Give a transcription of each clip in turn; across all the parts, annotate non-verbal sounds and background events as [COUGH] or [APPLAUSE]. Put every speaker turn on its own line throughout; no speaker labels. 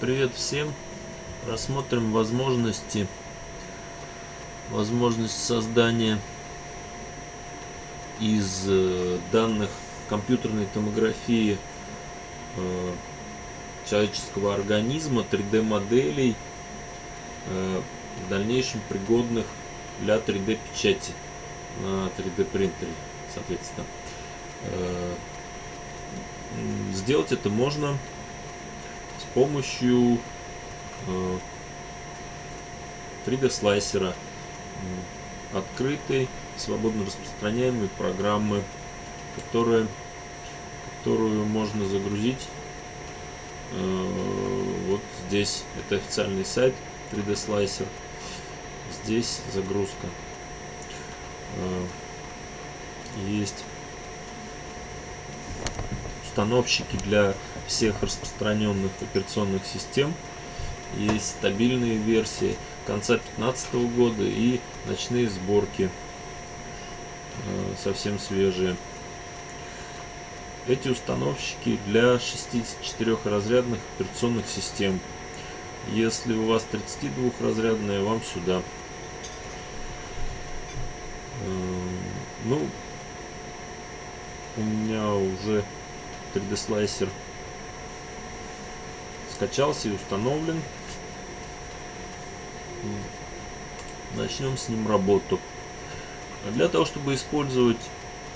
Привет всем! Рассмотрим возможности возможность создания из э, данных компьютерной томографии э, человеческого организма 3D моделей э, в дальнейшем пригодных для 3D печати на 3D принтере соответственно сделать это можно помощью 3D слайсера открытой, свободно распространяемой программы, которая, которую можно загрузить э, вот здесь. Это официальный сайт 3D Slicer. Здесь загрузка. Э, есть установщики для всех распространенных операционных систем. Есть стабильные версии конца 2015 года и ночные сборки э, совсем свежие. Эти установщики для 64 разрядных операционных систем. Если у вас 32 разрядная, вам сюда. Э, ну, у меня уже 3D слайсер скачался и установлен. Начнем с ним работу. Для того, чтобы использовать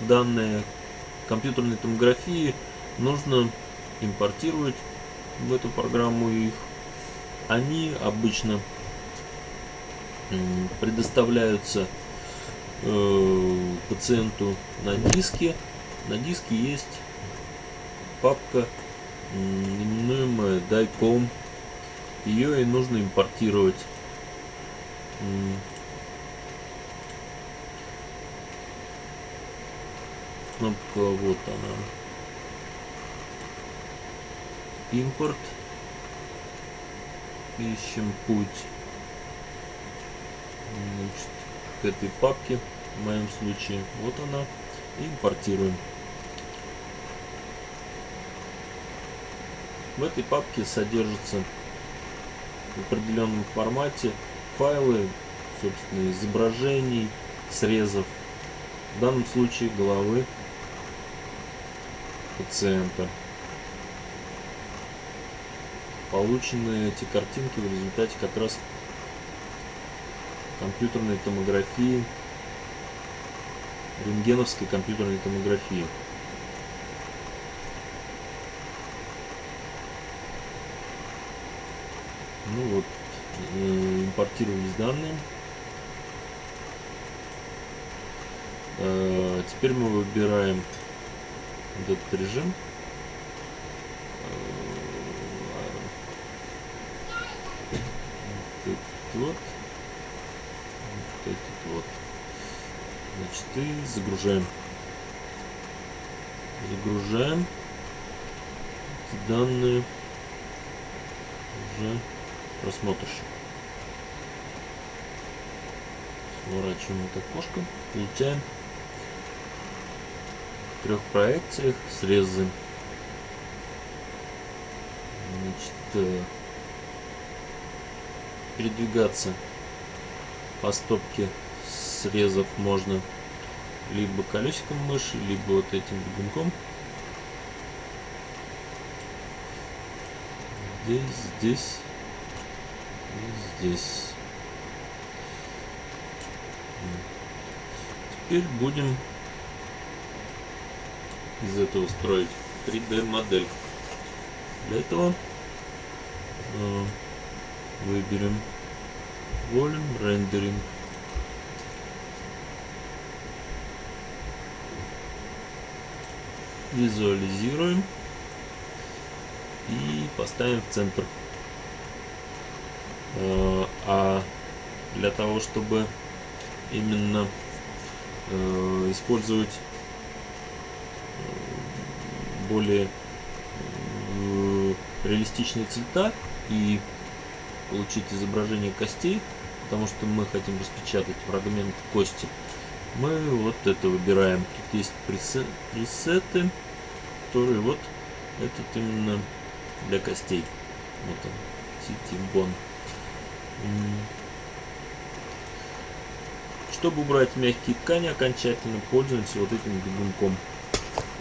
данные компьютерной томографии, нужно импортировать в эту программу их. Они обычно предоставляются э, пациенту на диске. На диске есть папка, именуемая DICOM. Ее и нужно импортировать. Кнопка вот она. Импорт. Ищем путь. Значит, к этой папке в моем случае. Вот она. Импортируем в этой папке содержится в определенном формате файлы, собственно, изображений, срезов, в данном случае головы пациента. Полученные эти картинки в результате как раз компьютерной томографии, рентгеновской компьютерной томографии. Ну вот, Э, импортировались данные. Э, теперь мы выбираем этот режим. Вот этот вот. Вот этот вот. Значит, и загружаем. Загружаем данные уже просмотришь. Сворачиваем это окошко. Получаем в трех проекциях срезы. Значит, э, передвигаться по стопке срезов можно либо колесиком мыши, либо вот этим бегунком. Здесь, здесь здесь. Теперь будем из этого строить 3D модель. Для этого э, выберем Volume Rendering. Визуализируем и поставим в центр. Э, а для того, чтобы именно э, использовать э, более реалистичные цвета и получить изображение костей, потому что мы хотим распечатать фрагмент кости, мы вот это выбираем. Тут есть пресеты, которые вот этот именно для костей. Вот он, Ситибон. Чтобы убрать мягкие ткани окончательно, пользуемся вот этим бегунком.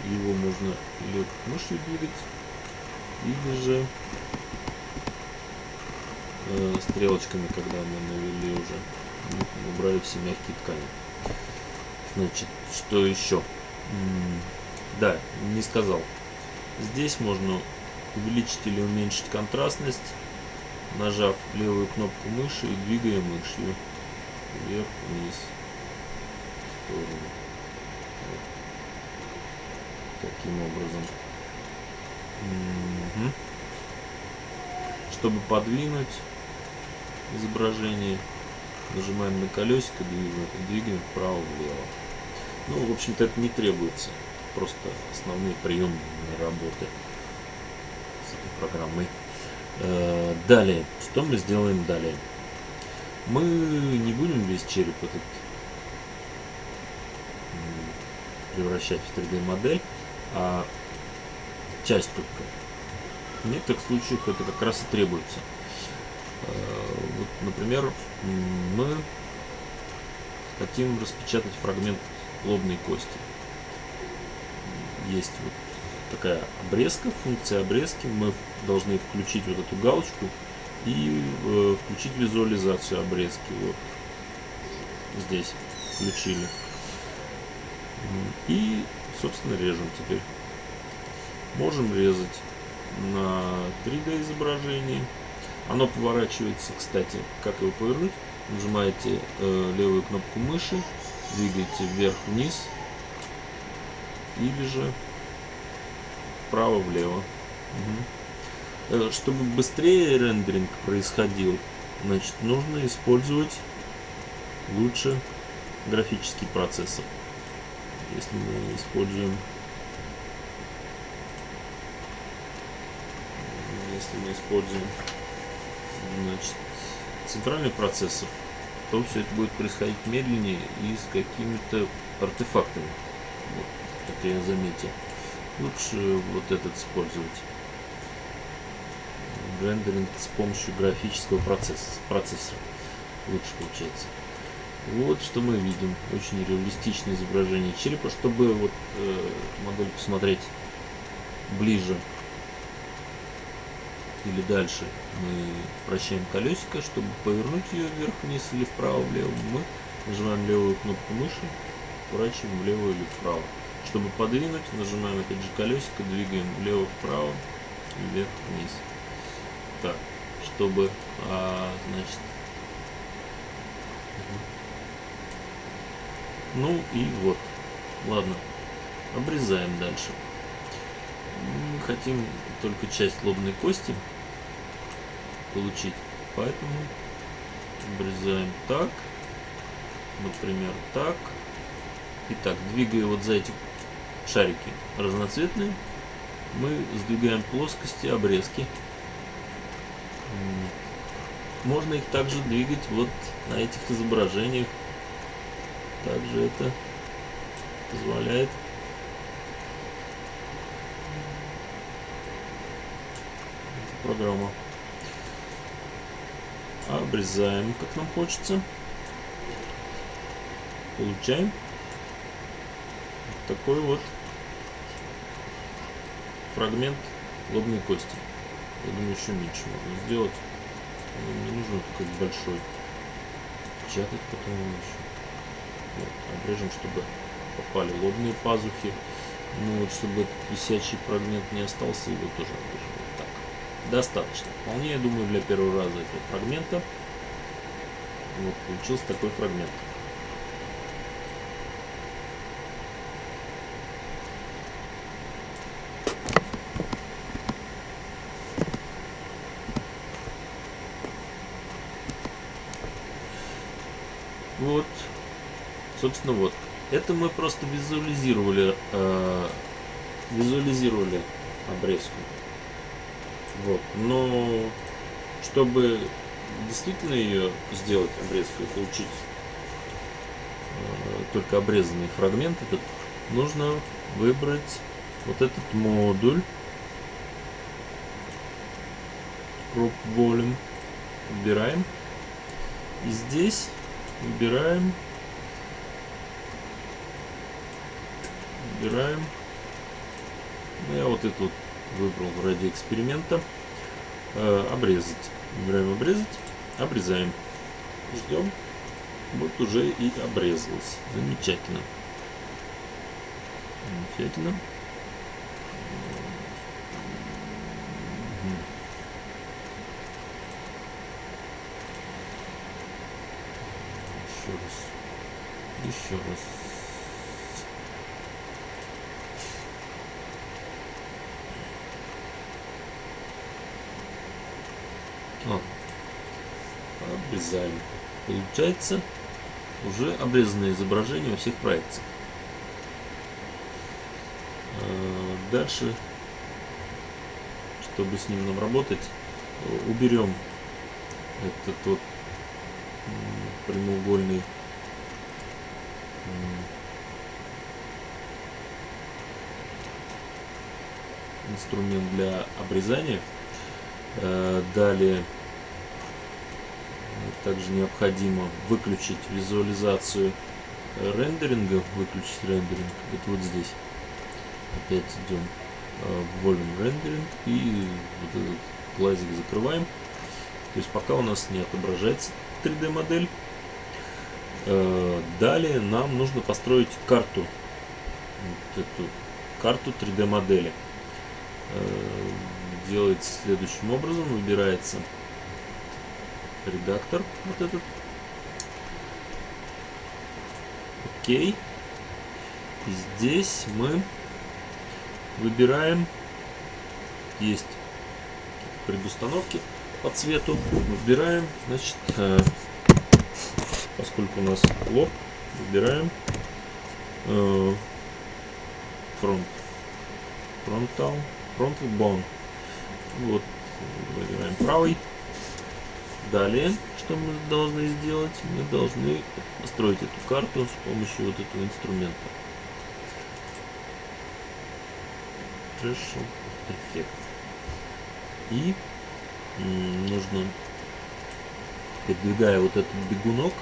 Его можно или мышью двигать, или же э, стрелочками, когда мы навели уже, убрали все мягкие ткани. Значит, что еще? Да, не сказал. Здесь можно увеличить или уменьшить контрастность, нажав левую кнопку мыши и двигая мышью вверх, вниз, в сторону. Вот. Таким образом. Угу. Чтобы подвинуть изображение, нажимаем на колесико, двигаем, двигаем вправо-влево. Ну, в общем-то, это не требуется. Просто основные приемы работы с этой программой. Э, далее, что мы сделаем далее? Мы не будем весь череп этот превращать в 3D модель, а часть только. В некоторых случаях это как раз и требуется. Э, вот, например, мы хотим распечатать фрагмент лобной кости. Есть вот такая обрезка, функция обрезки. Мы должны включить вот эту галочку и э, включить визуализацию обрезки. Вот здесь включили. И, собственно, режем теперь. Можем резать на 3D изображении. Оно поворачивается, кстати, как его повернуть. Нажимаете э, левую кнопку мыши, двигаете вверх-вниз или же вправо-влево. Угу. Чтобы быстрее рендеринг происходил, значит, нужно использовать лучше графический процессор. Если мы используем если мы используем значит, центральный процессор, то все это будет происходить медленнее и с какими-то артефактами. Вот, как я заметил лучше вот этот использовать. Рендеринг с помощью графического процесса, процессора. Лучше получается. Вот что мы видим. Очень реалистичное изображение черепа. Чтобы вот э, модель посмотреть ближе или дальше мы вращаем колесико. Чтобы повернуть ее вверх-вниз или вправо-влево мы нажимаем левую кнопку мыши поворачиваем влево или вправо чтобы подвинуть, нажимаем опять же колесико, двигаем влево-вправо, вверх-вниз. Так, чтобы, а, значит, ну и вот, ладно, обрезаем дальше. Мы хотим только часть лобной кости получить, поэтому обрезаем так, например, так. Итак, двигая вот за эти шарики разноцветные, мы сдвигаем плоскости, обрезки. Можно их также двигать вот на этих изображениях. Также это позволяет программа. Обрезаем, как нам хочется. Получаем такой вот фрагмент лобной кости. Я думаю, еще меньше можно сделать. Не нужно такой большой. Печатать потом еще. Вот, обрежем, чтобы попали лобные пазухи. Ну вот, чтобы этот висячий фрагмент не остался, его тоже обрежем. Вот так. Достаточно. Вполне, я думаю, для первого раза этого фрагмента. Вот, получился такой фрагмент. Вот, собственно, вот. Это мы просто визуализировали, э, визуализировали обрезку. Вот. Но чтобы действительно ее сделать обрезку и получить э, только обрезанный фрагмент этот, нужно выбрать вот этот модуль Crop Volume. Выбираем. И здесь выбираем. Выбираем. Ну, я вот это вот выбрал ради эксперимента. Э, обрезать. Выбираем обрезать. Обрезаем. Ждем. Вот уже и обрезалось. Замечательно. Замечательно. Еще раз. Еще раз. Ладно. Обрезаем. Получается уже обрезанное изображение во всех проекциях. А, дальше, чтобы с ним нам работать, уберем этот вот прямоугольный инструмент для обрезания. А, далее также необходимо выключить визуализацию рендеринга, выключить рендеринг. Это вот здесь. Опять идем э, в Volume Rendering и вот этот глазик закрываем. То есть пока у нас не отображается 3D модель. Э, далее нам нужно построить карту. Вот эту карту 3D модели. Э, делается следующим образом. Выбирается редактор вот этот. Окей. И здесь мы выбираем, есть предустановки по цвету, выбираем, значит, э, поскольку у нас лоб, выбираем э, фронт, фронтал, фронт bone. Вот, выбираем правый, Далее, что мы должны сделать? Мы должны построить эту карту с помощью вот этого инструмента. Threshold Effect. И нужно, передвигая вот этот бегунок,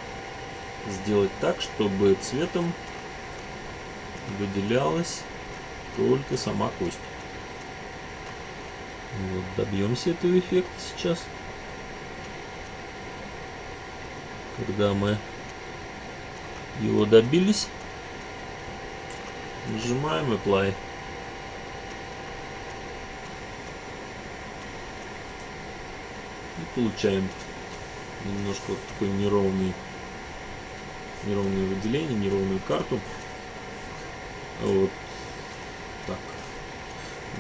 сделать так, чтобы цветом выделялась только сама кость. Вот, добьемся этого эффекта сейчас. Когда мы его добились, нажимаем Apply. И получаем немножко вот такой неровный, неровное выделение, неровную карту. Вот так.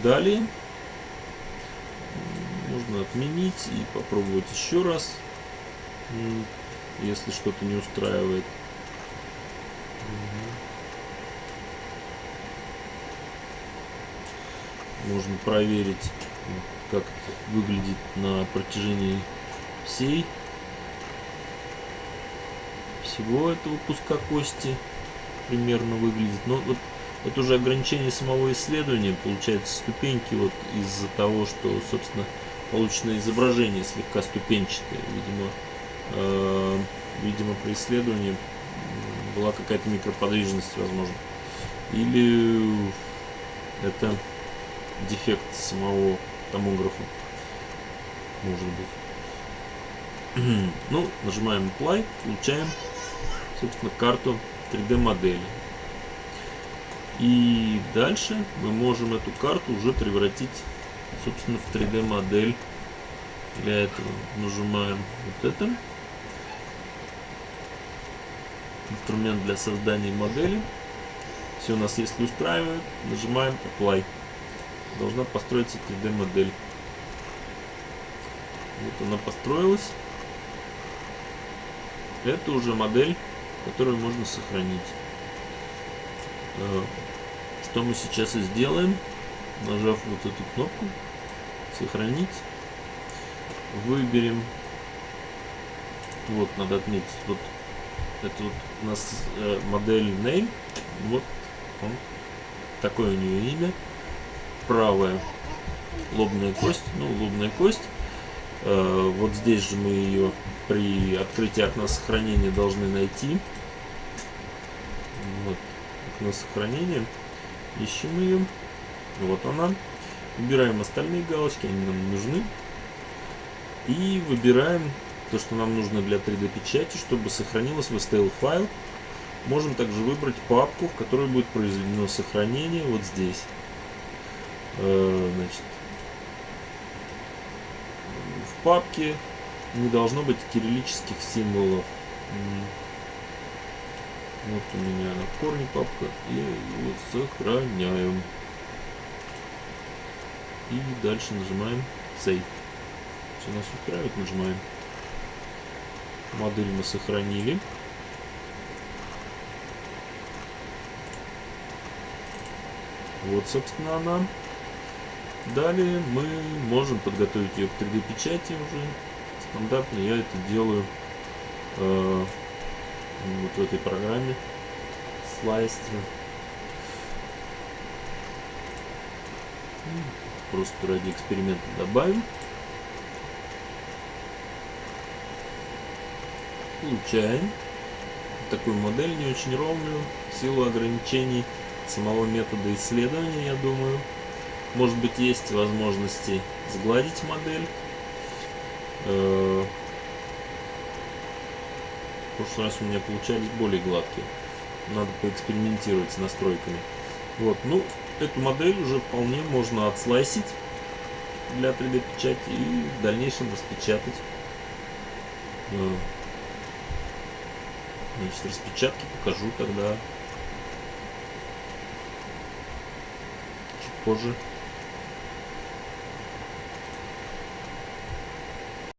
Далее можно отменить и попробовать еще раз если что-то не устраивает. Можно проверить, как выглядит на протяжении всей всего этого куска кости примерно выглядит. Но вот это уже ограничение самого исследования, получается ступеньки вот из-за того, что, собственно, полученное изображение слегка ступенчатое, видимо, э, видимо, при исследовании была какая-то микроподвижность, возможно. Или это дефект самого томографа, может быть. [CLEARS THROAT] ну, нажимаем Apply, получаем, собственно, карту 3D модели. И дальше мы можем эту карту уже превратить, собственно, в 3D модель. Для этого нажимаем вот это инструмент для создания модели. Все у нас если устраивает, нажимаем Apply. Должна построиться 3D модель. Вот она построилась. Это уже модель, которую можно сохранить. Э, что мы сейчас и сделаем, нажав вот эту кнопку «Сохранить», выберем, вот надо отметить, вот это вот у нас э, модель name. Вот он. Такое у нее имя. Правая лобная кость. Ну, лобная кость. Э, вот здесь же мы ее при открытии окна сохранения должны найти. Вот окно сохранения. Ищем ее. Вот она. Выбираем остальные галочки, они нам нужны. И выбираем то, что нам нужно для 3D печати, чтобы сохранилось в STL файл. Можем также выбрать папку, в которой будет произведено сохранение вот здесь. Э, значит, в папке не должно быть кириллических символов. Вот у меня на корне папка. И его сохраняем. И дальше нажимаем Save. Все нас устраивает, нажимаем. Модель мы сохранили. Вот, собственно, она. Далее мы можем подготовить ее к 3D печати уже. Стандартно я это делаю э, вот в этой программе слайстер. Просто ради эксперимента добавим. Получаем такую модель не очень ровную в силу ограничений самого метода исследования, я думаю. Может быть есть возможности сгладить модель. Э, в прошлый раз у меня получались более гладкие. Надо поэкспериментировать с настройками. Вот, ну, эту модель уже вполне можно отслайсить для 3D печати и в дальнейшем распечатать. Значит, распечатки покажу тогда чуть позже.